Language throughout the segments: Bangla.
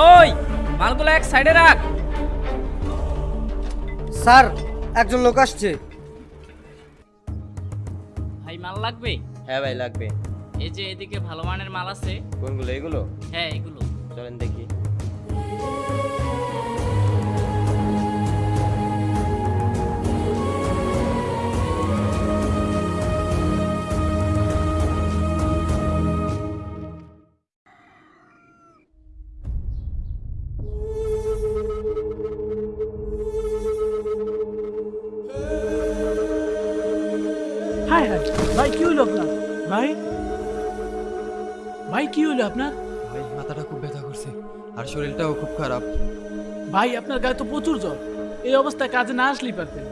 এক সাইডে রাখ। স্যার একজন লোক আসছে। ভাই মাল লাগবে? হ্যাঁ ভাই লাগবে। এই যে এদিকে ভালো মানের মাল আছে। কোনগুলো এগুলো? হ্যাঁ এগুলো। চলেন দেখি। ভাই কি হইল আপনার? ভাই? ভাই কি হইল আপনার? ভাই মাথাটা খুব ব্যথা করছে আর শরীরটাও খুব খারাপ। ভাই আপনার গায়ে তো প্রচুর জ্বর। এই অবস্থায় কাজে না আসলেই পারতেন।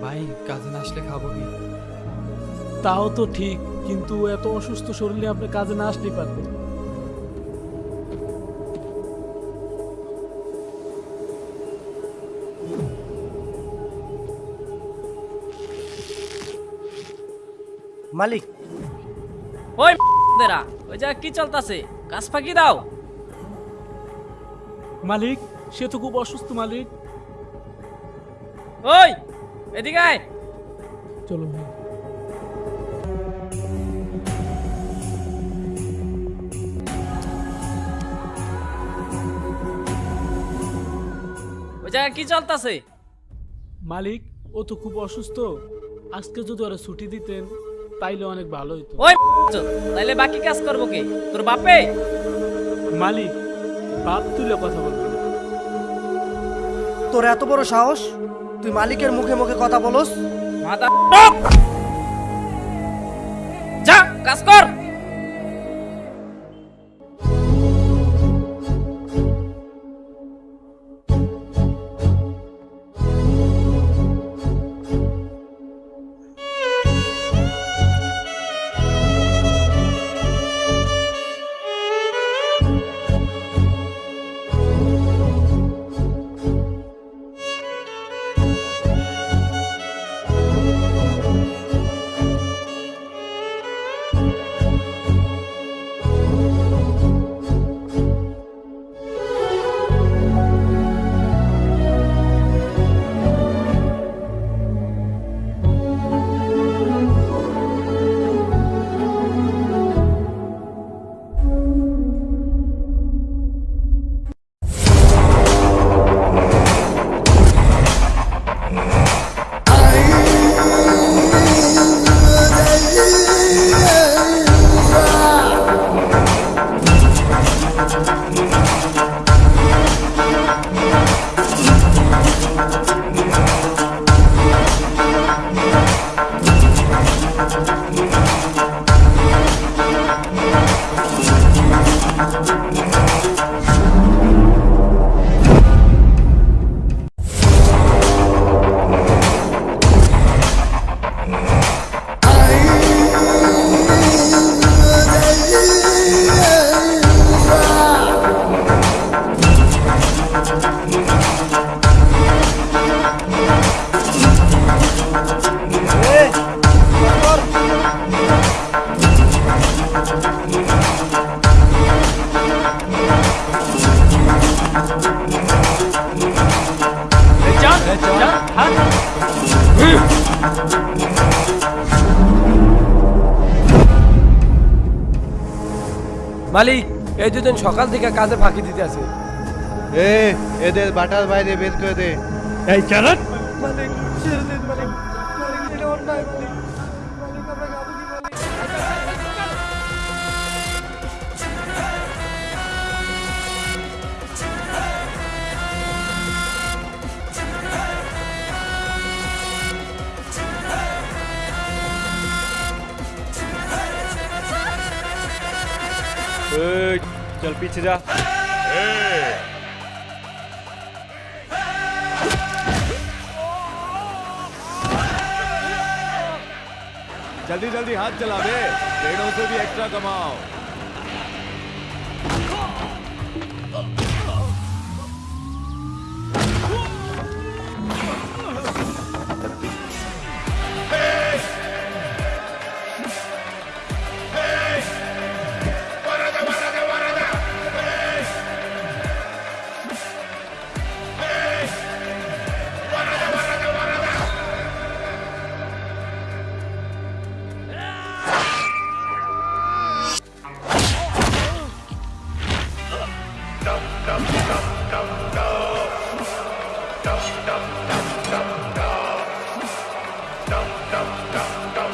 ভাই কাজে না আসলে খাব কি? তাও তো ঠিক কিন্তু এত অসুস্থ শরীরে আপনি কাজে না আসলেই পারতেন। মালিক। ওই দেরা ওই যা কি চলতাছে? কাজ ফাঁকি দাও। মালিক সে তো খুব অসুস্থ মালিক। ওই এদিকে আয়। চলো ভাই। ওই জায়গায় কি চলতাছে? মালিক ও তো খুব অসুস্থ। আজকে যদি ওরা ছুটি দিতেন। তাইলে অনেক ভালো হইতো। ওই তাইলে বাকি কাজ করব কে? তোর বাপে? মালিক বাপ তুলে কথা বলব তোর এত বড় সাহস? তুই মালিকের মুখে মুখে কথা বলস? মাথা যা কাজ কর! মালিক এই দুজন সকাল থেকে কাজে ফাঁকি দিতে আছে। এ এদের বাটার বাইরে বের করে দে। এই চালান মালিক ছেড়ে দিন মালিক। মালিক এটা অন্যায় মালিক মালিক। चल पीछे जा। जल्दी जल्दी हाथ चला बे पेड़ों से भी एक्स्ट्रा कमाओ। dum dum dum dum. Dum dum dum